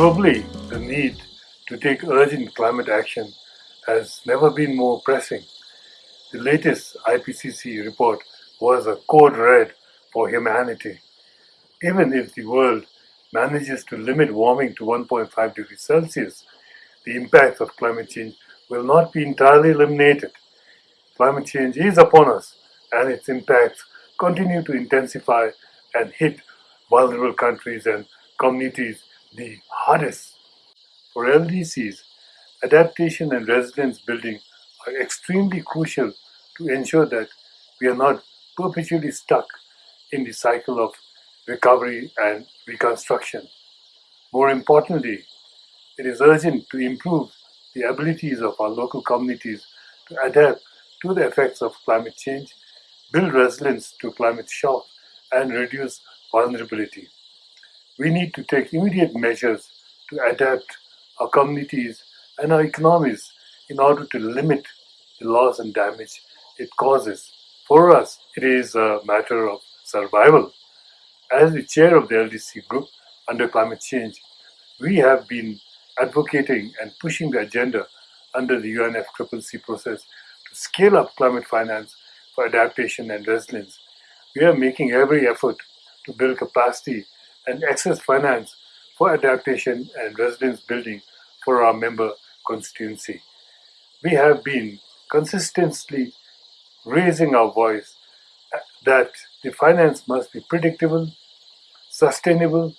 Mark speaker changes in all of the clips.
Speaker 1: Globally, the need to take urgent climate action has never been more pressing. The latest IPCC report was a code red for humanity. Even if the world manages to limit warming to 1.5 degrees Celsius, the impact of climate change will not be entirely eliminated. Climate change is upon us and its impacts continue to intensify and hit vulnerable countries and communities the hardest. For LDCs, adaptation and resilience building are extremely crucial to ensure that we are not perpetually stuck in the cycle of recovery and reconstruction. More importantly, it is urgent to improve the abilities of our local communities to adapt to the effects of climate change, build resilience to climate shock, and reduce vulnerability. We need to take immediate measures to adapt our communities and our economies in order to limit the loss and damage it causes. For us, it is a matter of survival. As the chair of the LDC group under climate change, we have been advocating and pushing the agenda under the UNFCCC process to scale up climate finance for adaptation and resilience. We are making every effort to build capacity and access finance for adaptation and resilience building for our member constituency. We have been consistently raising our voice uh, that the finance must be predictable, sustainable,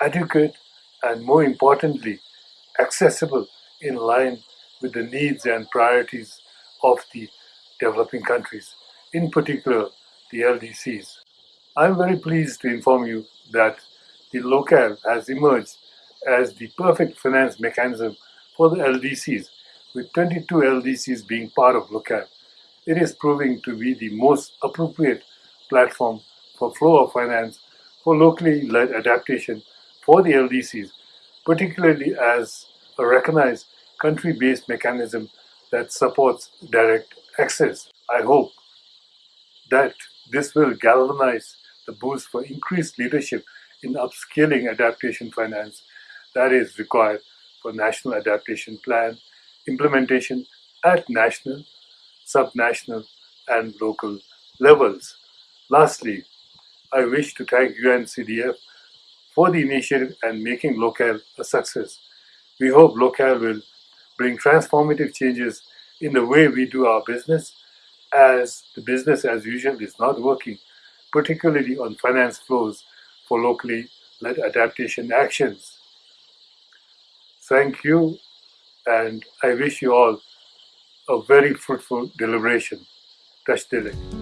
Speaker 1: adequate, and more importantly, accessible in line with the needs and priorities of the developing countries, in particular the LDCs. I'm very pleased to inform you that the LOCAL has emerged as the perfect finance mechanism for the LDCs, with 22 LDCs being part of LOCAL. It is proving to be the most appropriate platform for flow of finance for locally led adaptation for the LDCs, particularly as a recognized country-based mechanism that supports direct access. I hope that this will galvanize the boost for increased leadership in upscaling adaptation finance that is required for national adaptation plan implementation at national, subnational and local levels. Lastly, I wish to thank UNCDF for the initiative and making LOCAL a success. We hope LOCAL will bring transformative changes in the way we do our business as the business as usual is not working, particularly on finance flows locally led adaptation actions. Thank you and I wish you all a very fruitful deliberation. Tashi Delek.